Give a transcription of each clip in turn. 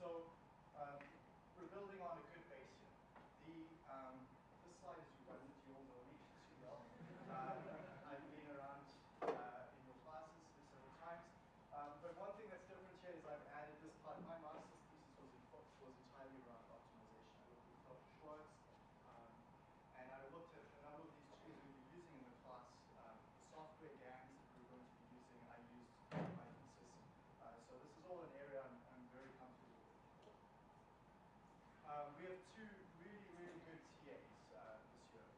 so um, we're building on a good base here. The, um, this slide is redundant, you all know me too well. Um, I've been around uh, in your classes several times. Um, but one thing that's different here is I've added this part. My master's thesis was, in, was entirely around optimization. I looked at Dr. Schwartz, um, and I looked at a number of these tools we'll be using in the class. Um, the software GAMS that we're going to be using, I used my thesis. Uh, so this is all an area I'm, I'm very comfortable with. Um, we have two really, really good TAs uh, this year.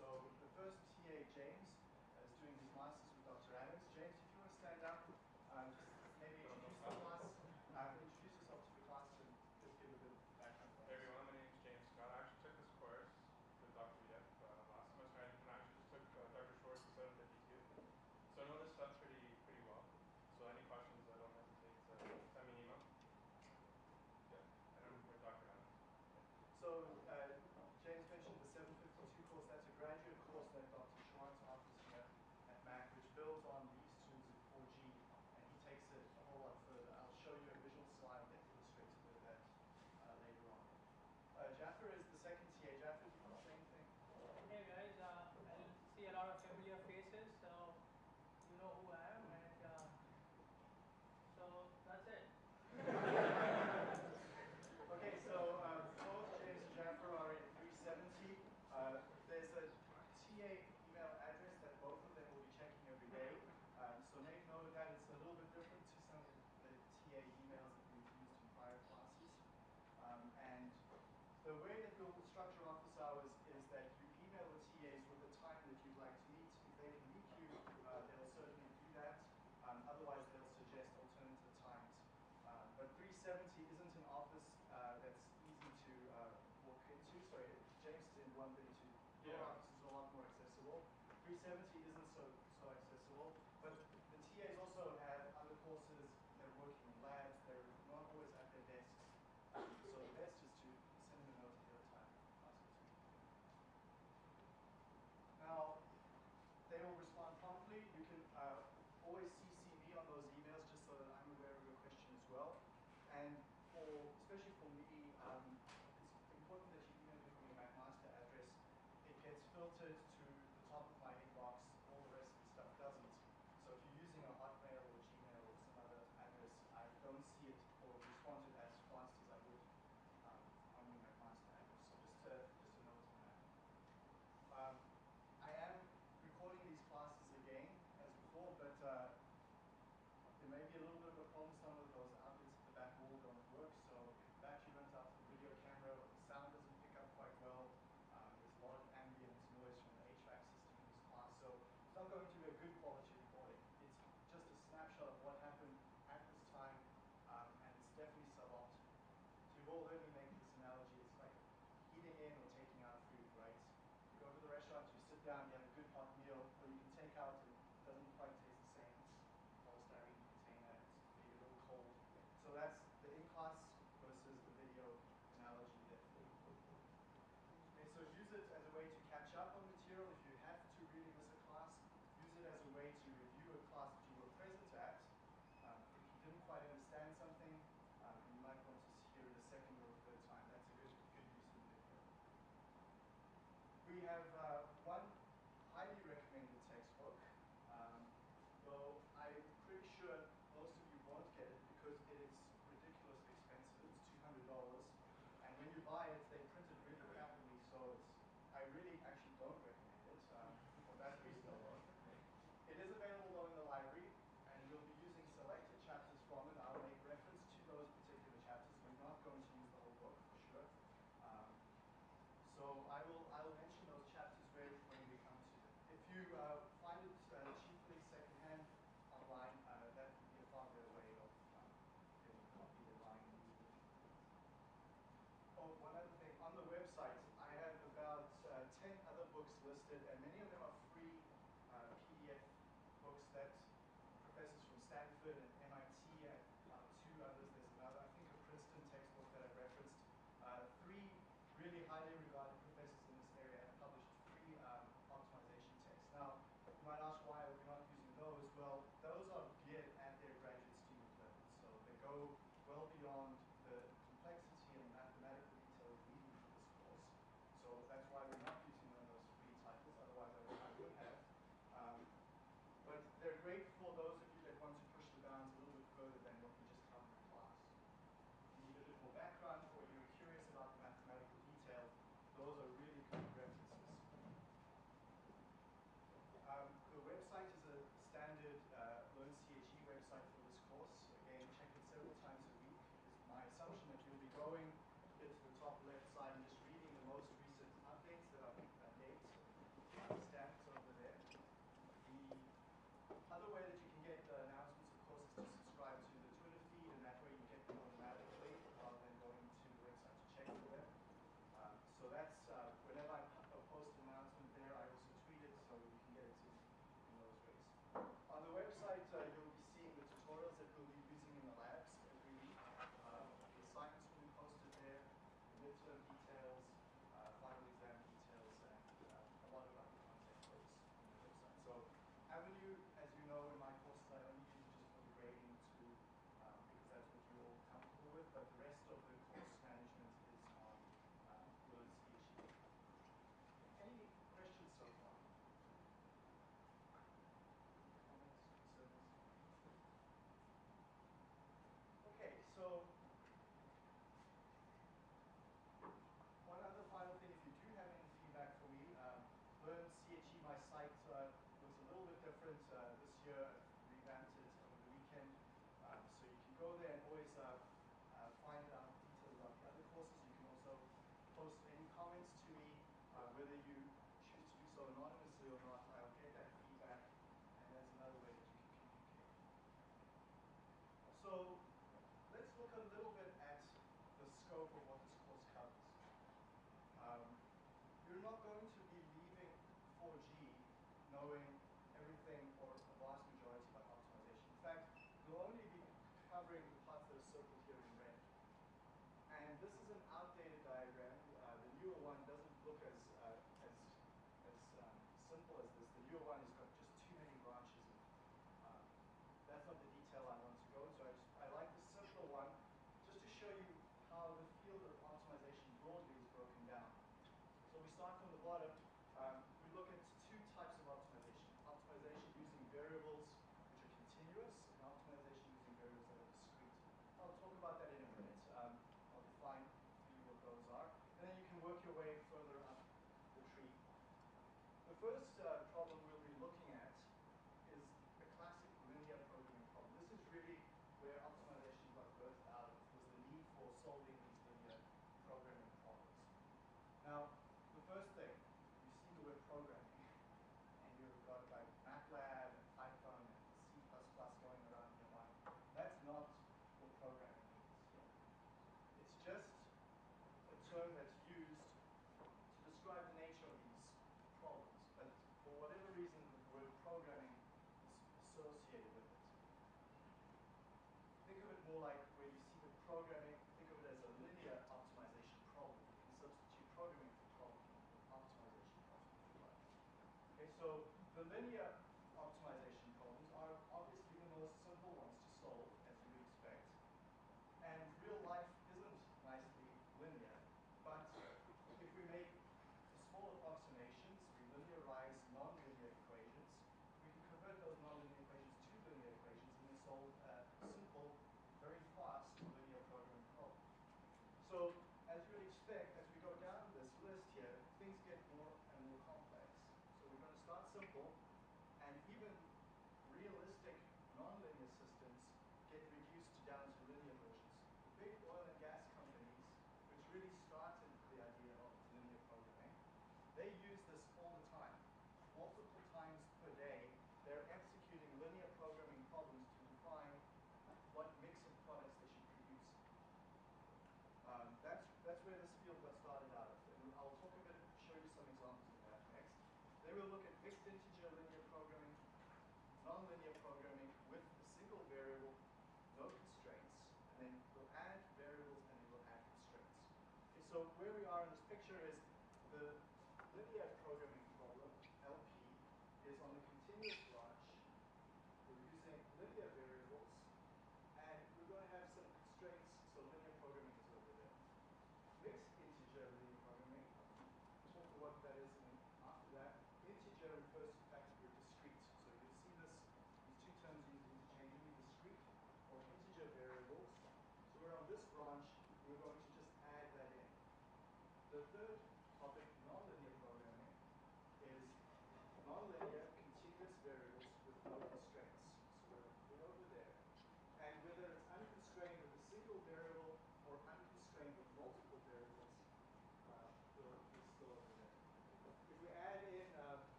So the first TA, James, is doing his master's with Dr. Adams. James, if you want to stand up, um, just maybe introduce the class, uh, introduce yourself to the class and just give a bit of background. Hey everyone, my name is James Scott. I actually took this course with Dr. Yip uh, last semester and I actually just took uh, Dr. Schwartz 752. So I know this stuff pretty pretty well. So any questions, I don't hesitate to send me an email. Yeah, and I'm with Dr. Adams. So uh, James mentioned the 752 course. That's a graduate course that Dr. Schwartz offers here at Mac, which builds on these tools in 4G, and he takes it a whole lot further. I'll show you a visual slide that illustrates a bit of that uh, later on. Uh, Jaffer is the second TA. Jaffer, do you want to say anything? Hey guys, uh, I see a lot of familiar faces, so you know who I am, and uh, so that's it. okay, so uh, both James and Jaffer are in 370. Uh, there's a TA email address that both of them will be checking every day. Um, so make note of that. It's a little bit different to some of the TA emails that we've used in prior classes. Um, and the way we have listed, and many of them are free uh, PDF books that professors from Stanford and first uh, more like where you see the programming, think of it as a linear optimization problem. You can substitute programming for problem optimization problem. Okay, so the linear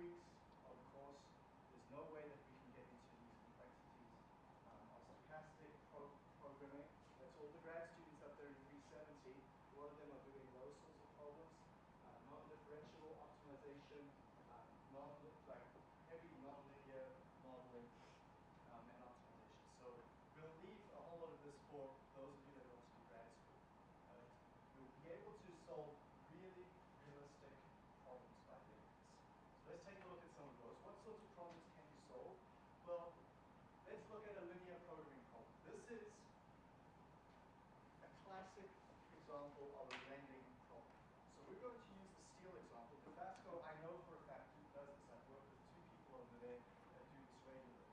weeks of a course. There's no way that we can get into these complexities um, of stochastic pro programming. That's all the grad students up there in 370. A lot of them are doing those sorts of problems. Uh, non-differential optimization, uh, non like heavy non-linear modeling, um, and optimization. So we'll leave a whole lot of this for those of you that want to do grad school. Uh, you'll be able to solve really realistic problems by doing this. So let's take a look at some of those. What sorts of problems can you solve? Well, let's look at a linear programming problem. This is a classic example of a blending problem. So we're going to use the steel example. Dofasco, I know for a fact who does this. I've worked with two people over there that do this regularly.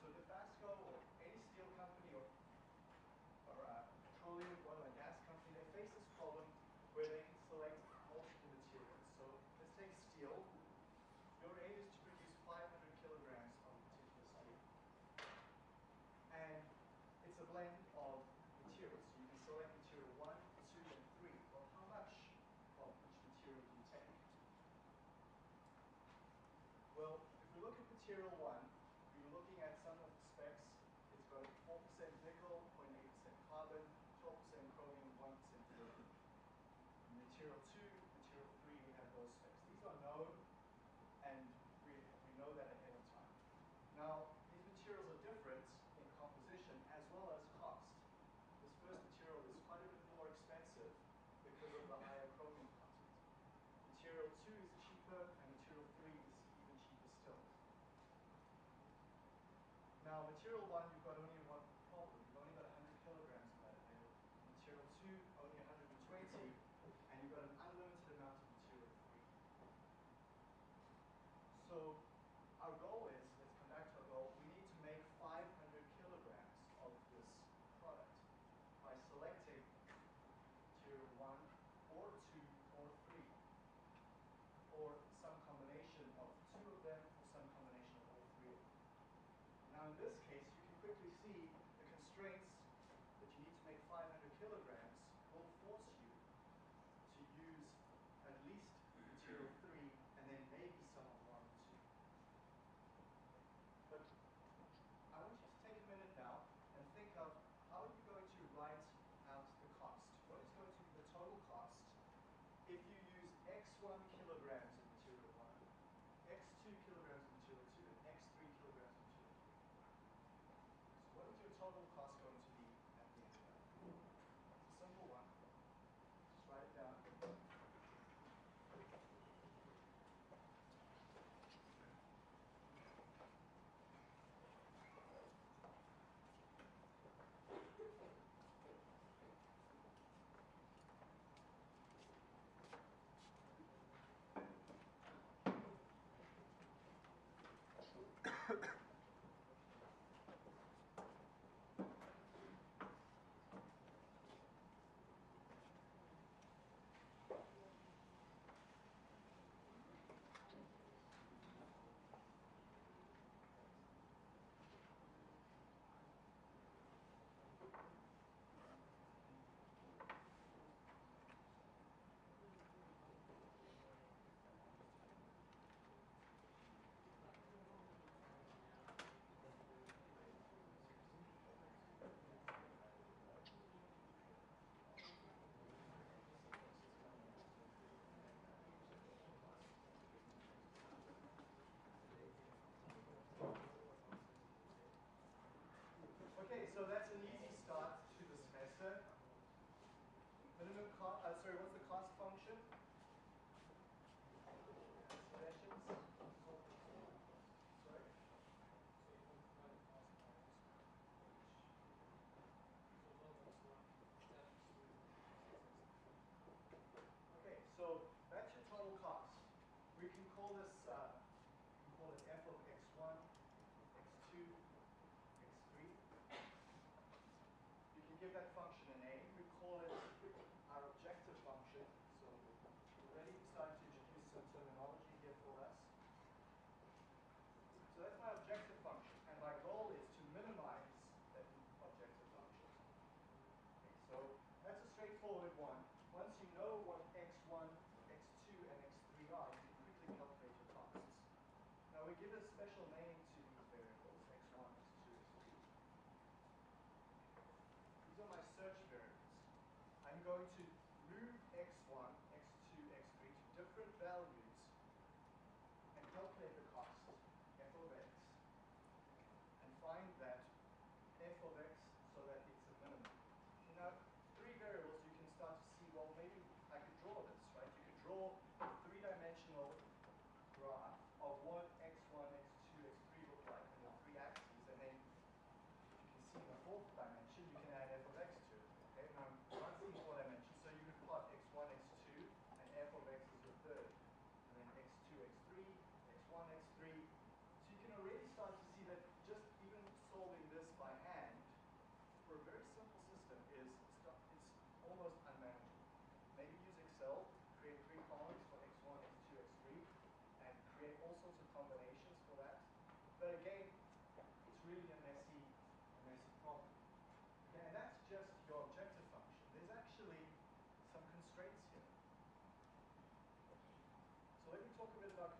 So Dofasco or any steel company or, or a petroleum, oil and gas company, they face this problem where they can select multiple materials. So let's take steel. Your aim is to produce 500 kilograms of a particular steel. And it's a blend of materials. So you can select material 1, 2, and 3. Well, how much of each material do you take? Well, if we look at material 1, we're looking at some of the specs. It's got 4% nickel, 0.8% carbon, 12% chromium, 1% lithium. Material 2, material 3, we have those specs. These are known, and we, we know that ahead of time. Now, these materials are different in composition as well as cost. This first material is quite a bit more expensive because of the higher chromium content. Material 2 is cheaper, and material 3 is even cheaper still. Material 1, you've got only one constraints here. So let me talk a bit about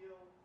feel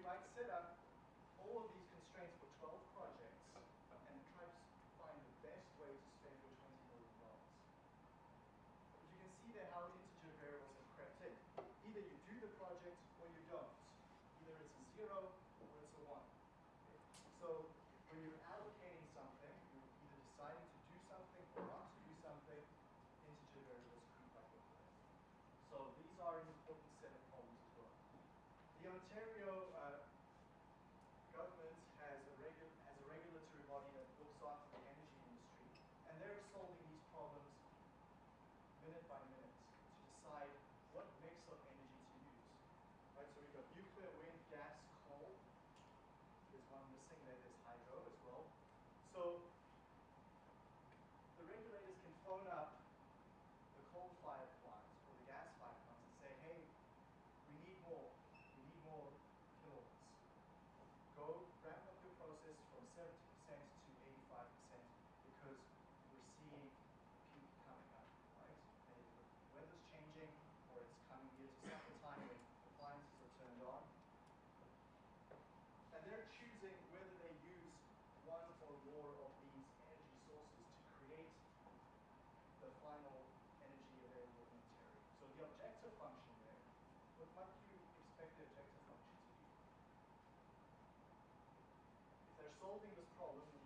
And you might solving this problem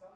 sum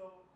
So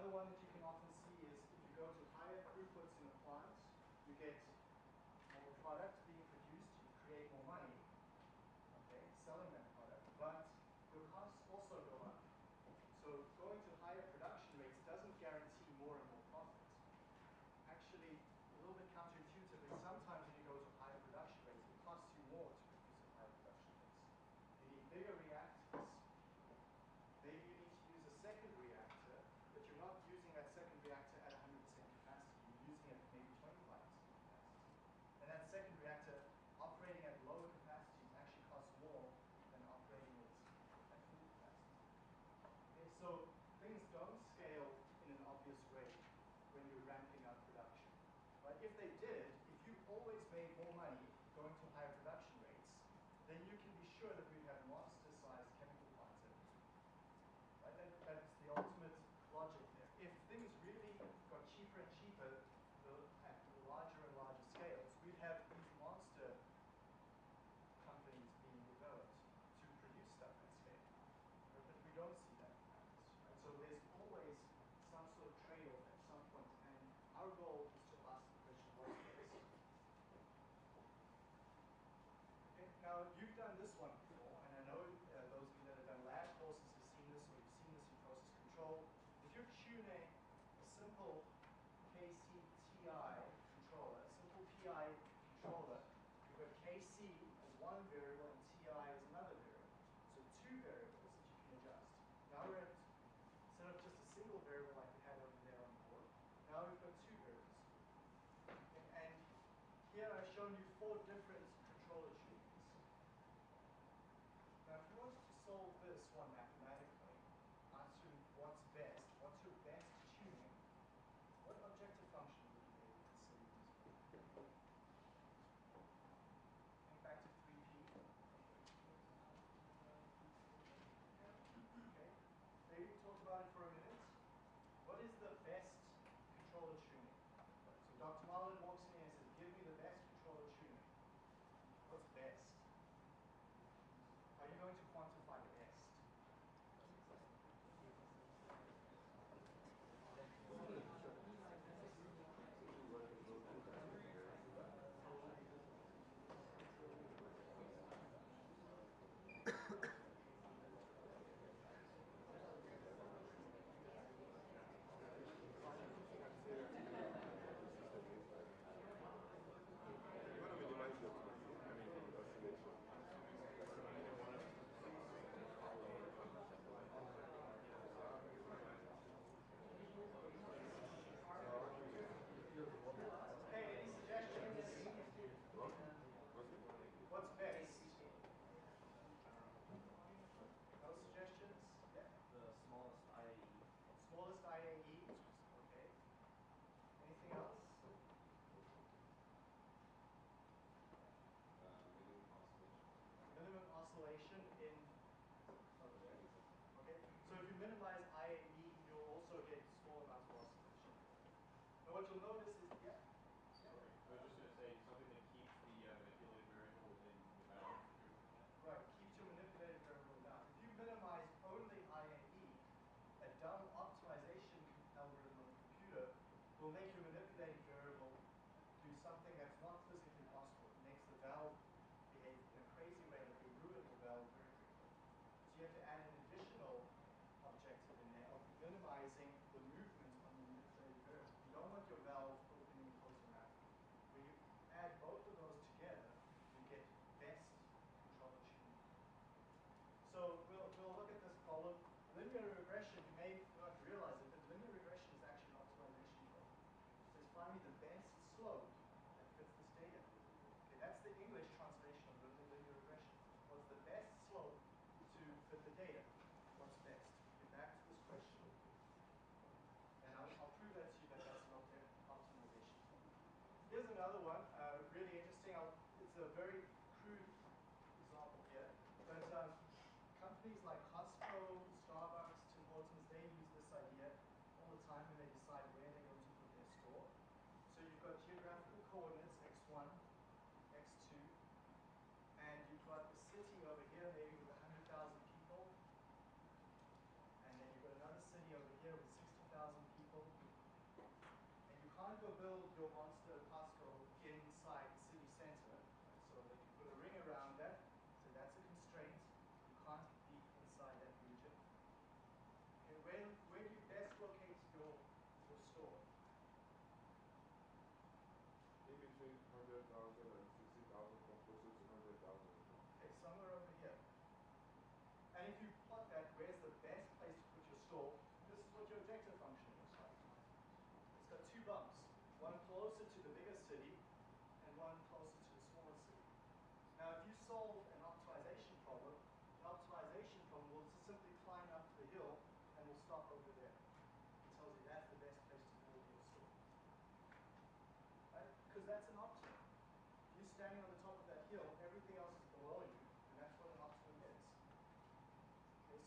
Another one that you our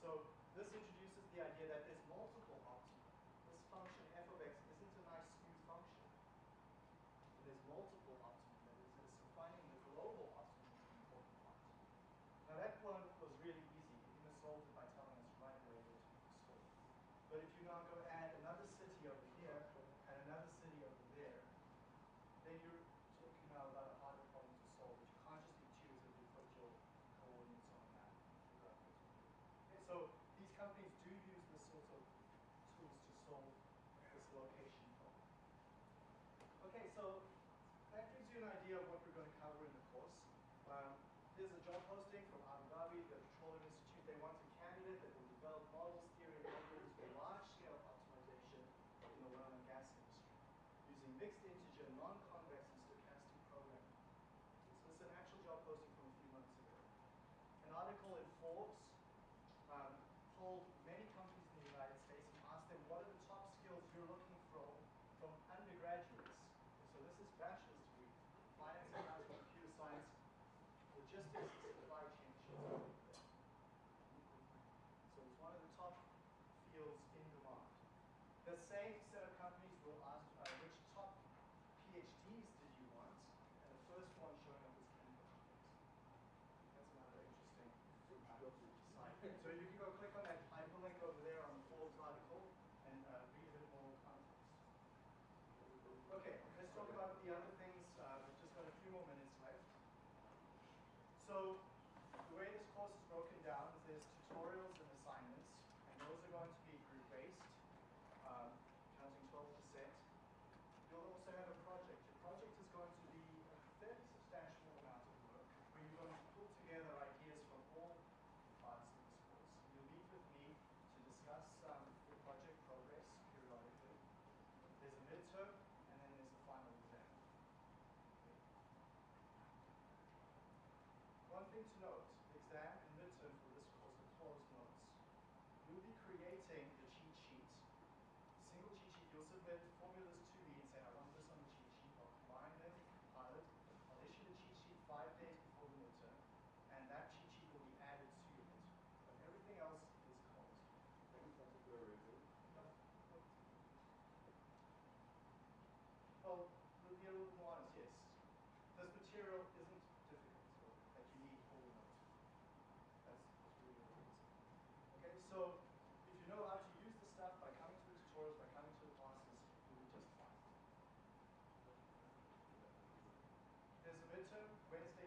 So this introduces the idea that this. Okay, let's talk about the other things. Uh, we've just got a few more minutes left. So one thing to note, exam and midterm for this course are closed notes. You'll be creating the cheat sheet. Single cheat sheet, you'll submit formulas to me and say, I want this on the cheat sheet, I'll combine them, compile it. I'll issue the cheat sheet five days before the midterm, and that cheat sheet will be added to your midterm. But everything else is closed. Well, midterm Wednesday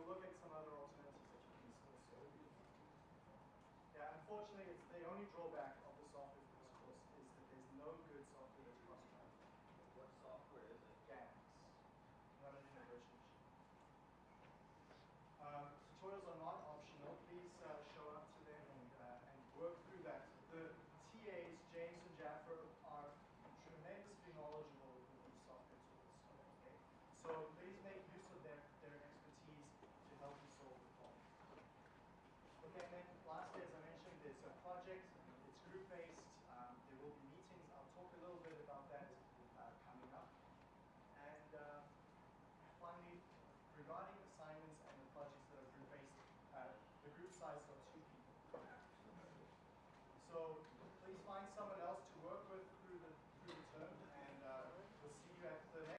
we'll look at some other alternatives that you can still. Yeah, unfortunately, it's the only drawback